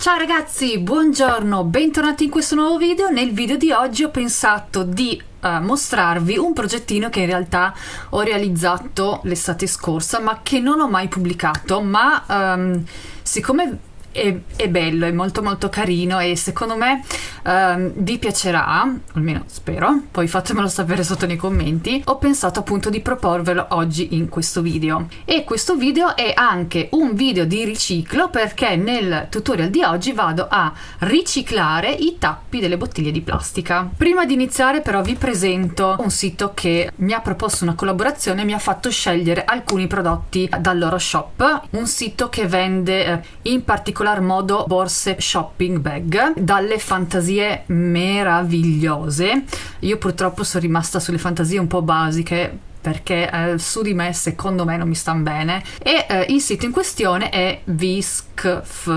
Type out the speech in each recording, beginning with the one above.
Ciao ragazzi, buongiorno, bentornati in questo nuovo video. Nel video di oggi ho pensato di uh, mostrarvi un progettino che in realtà ho realizzato l'estate scorsa ma che non ho mai pubblicato ma um, siccome è, è, bello, è molto molto carino e secondo me um, vi piacerà, almeno spero, poi fatemelo sapere sotto nei commenti, ho pensato appunto di proporvelo oggi in questo video. E questo video è anche un video di riciclo perché nel tutorial di oggi vado a riciclare i tappi delle bottiglie di plastica. Prima di iniziare però vi presento un sito che mi ha proposto una collaborazione e mi ha fatto scegliere alcuni prodotti dal loro shop, un sito che vende eh, in particolar modo borse shopping bag dalle fantasie meravigliose. Io purtroppo sono rimasta sulle fantasie un po' basiche perché eh, su di me secondo me non mi stanno bene. E eh, il sito in questione è Viscf.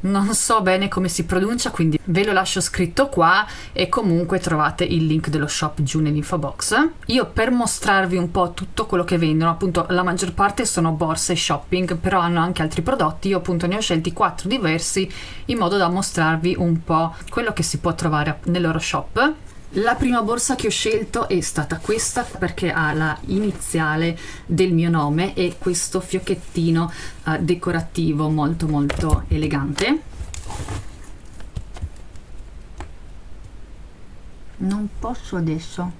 Non so bene come si pronuncia quindi ve lo lascio scritto qua e comunque trovate il link dello shop giù nell'info box io per mostrarvi un po' tutto quello che vendono appunto la maggior parte sono borse shopping però hanno anche altri prodotti. Io appunto ne ho scelti quattro diversi in modo da mostrarvi un po' quello che si può trovare nel loro shop la prima borsa che ho scelto è stata questa perché ha la iniziale del mio nome e questo fiocchettino uh, decorativo molto molto elegante. Non posso adesso.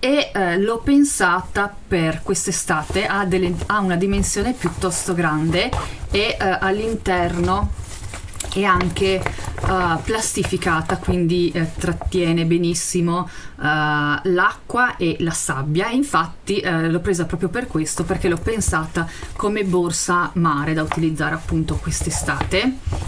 E uh, l'ho pensata per quest'estate, ha, ha, una dimensione piuttosto grande e uh, all'interno è anche uh, plastificata quindi eh, trattiene benissimo uh, l'acqua e la sabbia. Infatti uh, l'ho presa proprio per questo perché l'ho pensata come borsa mare da utilizzare appunto quest'estate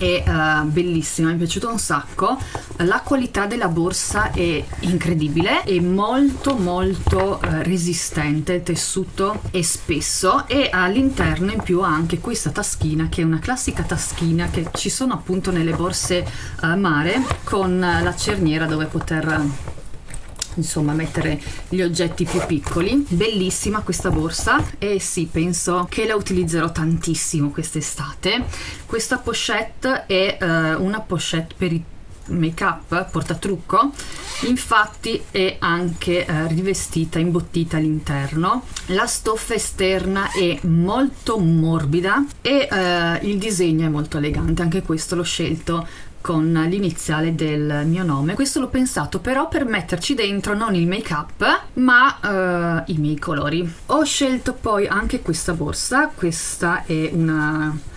è uh, bellissima, mi è piaciuto un sacco. La qualità della borsa è incredibile è molto molto uh, resistente il tessuto è spesso e all'interno in più ha anche questa taschina che è una classica taschina che ci sono appunto nelle borse uh, mare con la cerniera dove poter insomma mettere gli oggetti più piccoli. Bellissima questa borsa e sì penso che la utilizzerò tantissimo quest'estate. Questa pochette è uh, una pochette per i make up portatrucco. Infatti è anche eh, rivestita imbottita all'interno. La stoffa esterna è molto morbida e eh, il disegno è molto elegante anche questo l'ho scelto con l'iniziale del mio nome. Questo l'ho pensato però per metterci dentro non il make up ma uh, i miei colori. Ho scelto poi anche questa borsa, questa è una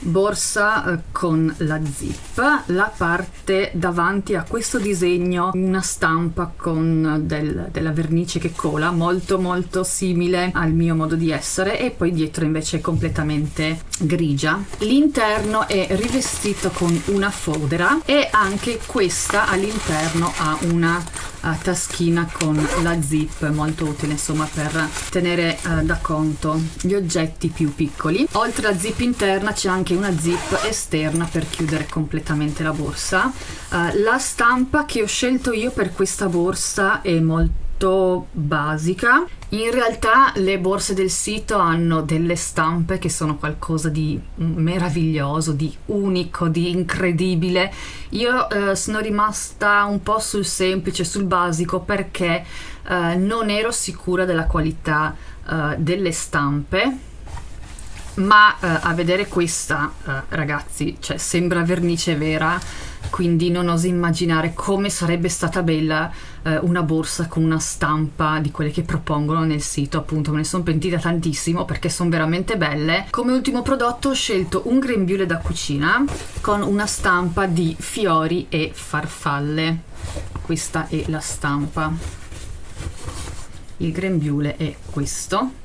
borsa eh, con la zip la parte davanti a questo disegno una stampa con del, della vernice che cola molto molto simile al mio modo di essere e poi dietro invece è completamente grigia. L'interno è rivestito con una fodera e anche questa all'interno ha una uh, taschina con la zip molto utile insomma per tenere uh, da conto gli oggetti più piccoli. Oltre alla zip interna c'è anche una zip esterna per chiudere completamente la borsa. Uh, la stampa che ho scelto io per questa borsa è molto basica. In realtà le borse del sito hanno delle stampe che sono qualcosa di meraviglioso, di unico, di incredibile. Io eh, sono rimasta un po' sul semplice, sul basico perché eh, non ero sicura della qualità eh, delle stampe ma eh, a vedere questa eh, ragazzi cioè sembra vernice vera quindi non oso immaginare come sarebbe stata bella eh, una borsa con una stampa di quelle che propongono nel sito appunto me ne sono pentita tantissimo perché sono veramente belle. Come ultimo prodotto ho scelto un grembiule da cucina con una stampa di fiori e farfalle. Questa è la stampa. Il grembiule è questo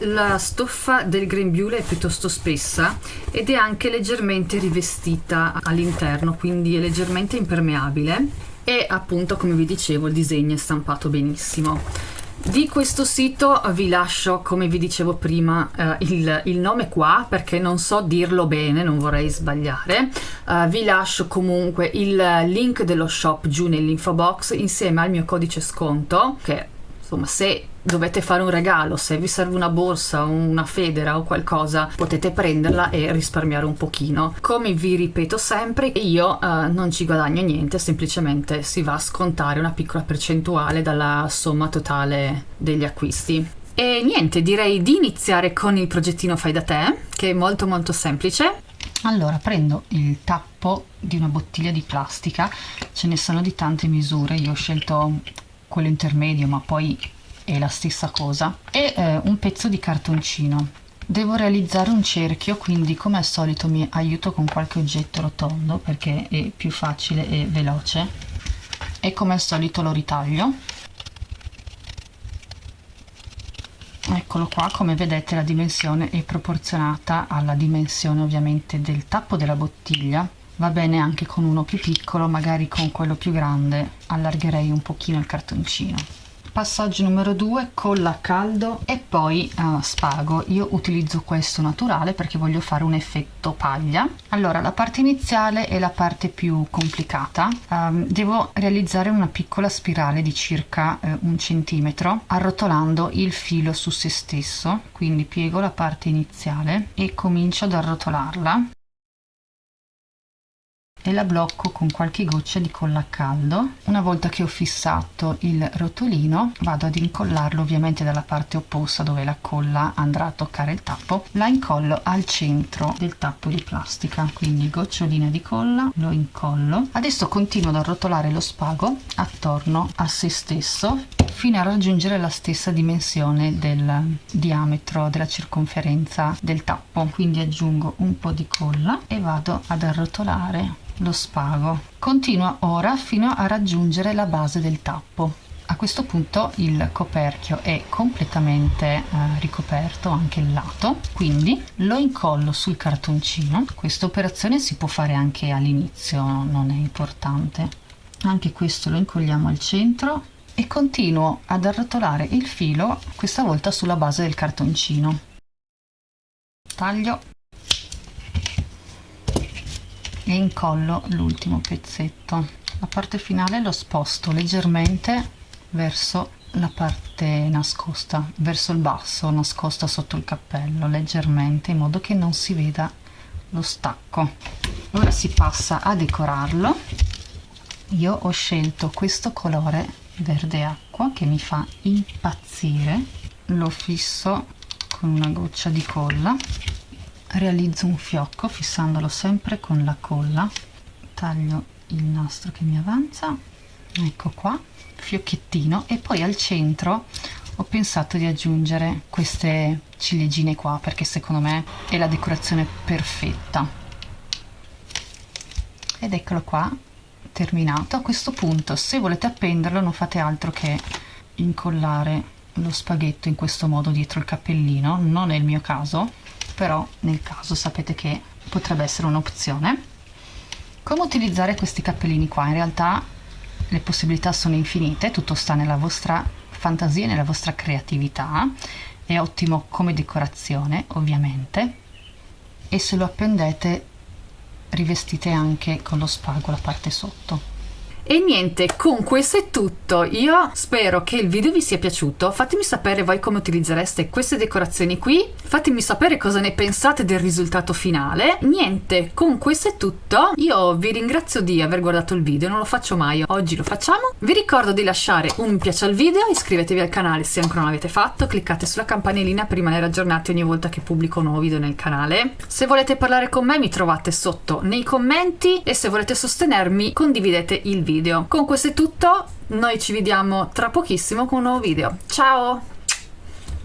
la stoffa del grembiule è piuttosto spessa ed è anche leggermente rivestita all'interno, quindi è leggermente impermeabile e appunto come vi dicevo il disegno è stampato benissimo. Di questo sito vi lascio, come vi dicevo prima, eh, il, il, nome qua perché non so dirlo bene, non vorrei sbagliare. Uh, vi lascio comunque il link dello shop giù nell'info box insieme al mio codice sconto che insomma se dovete fare un regalo, se vi serve una borsa, una federa o qualcosa, potete prenderla e risparmiare un pochino. Come vi ripeto sempre, io uh, non ci guadagno niente, semplicemente si va a scontare una piccola percentuale dalla somma totale degli acquisti. E niente, direi di iniziare con il progettino fai da te, che è molto molto semplice. Allora, prendo il tappo di una bottiglia di plastica, ce ne sono di tante misure, io ho scelto quello intermedio, ma poi è la stessa cosa, e eh, un pezzo di cartoncino. Devo realizzare un cerchio, quindi come al solito mi aiuto con qualche oggetto rotondo perché è più facile e veloce e come al solito lo ritaglio. Eccolo qua, come vedete la dimensione è proporzionata alla dimensione ovviamente del tappo della bottiglia. Va bene anche con uno più piccolo, magari con quello più grande allargherei un pochino il cartoncino. Passaggio numero 2 colla a caldo e poi uh, spago. Io utilizzo questo naturale perché voglio fare un effetto paglia. Allora la parte iniziale è la parte più complicata. Um, devo realizzare una piccola spirale di circa uh, un centimetro arrotolando il filo su se stesso. Quindi piego la parte iniziale e comincio ad arrotolarla e la blocco con qualche goccia di colla a caldo. Una volta che ho fissato il rotolino vado ad incollarlo ovviamente dalla parte opposta dove la colla andrà a toccare il tappo, la incollo al centro del tappo di plastica, quindi gocciolina di colla, lo incollo. Adesso continuo ad arrotolare lo spago attorno a se stesso fino a raggiungere la stessa dimensione del diametro della circonferenza del tappo quindi aggiungo un po' di colla e vado ad arrotolare lo spago. Continua ora fino a raggiungere la base del tappo. A questo punto il coperchio è completamente eh, ricoperto anche il lato, quindi lo incollo sul cartoncino. Questa operazione si può fare anche all'inizio, non è importante. Anche questo lo incolliamo al centro e continuo ad arrotolare il filo, questa volta sulla base del cartoncino. Taglio e incollo l'ultimo pezzetto. La parte finale lo sposto leggermente verso la parte nascosta verso il basso nascosta sotto il cappello leggermente in modo che non si veda lo stacco. Ora si passa a decorarlo. Io ho scelto questo colore verde acqua che mi fa impazzire. Lo fisso con una goccia di colla realizzo un fiocco fissandolo sempre con la colla. Taglio il nastro che mi avanza. Ecco qua fiocchettino. E poi al centro ho pensato di aggiungere queste ciliegine qua perché secondo me è la decorazione perfetta. Ed eccolo qua terminato. A questo punto se volete appenderlo non fate altro che incollare lo spaghetto in questo modo dietro il cappellino. Non è il mio caso però nel caso sapete che potrebbe essere un'opzione. Come utilizzare questi cappellini qua? In realtà le possibilità sono infinite tutto sta nella vostra fantasia nella vostra creatività. È ottimo come decorazione ovviamente. E se lo appendete rivestite anche con lo spago la parte sotto e niente, con questo è tutto. Io spero che il video vi sia piaciuto. Fatemi sapere voi come utilizzereste queste decorazioni qui. Fatemi sapere cosa ne pensate del risultato finale. Niente, con questo è tutto. Io vi ringrazio di aver guardato il video, non lo faccio mai. Oggi lo facciamo. Vi ricordo di lasciare un mi piace al video, iscrivetevi al canale se ancora non l'avete fatto, cliccate sulla campanellina per rimanere aggiornati ogni volta che pubblico un nuovo video nel canale. Se volete parlare con me mi trovate sotto nei commenti e se volete sostenermi condividete il video video. Con questo è tutto, noi ci vediamo tra pochissimo con un nuovo video. Ciao!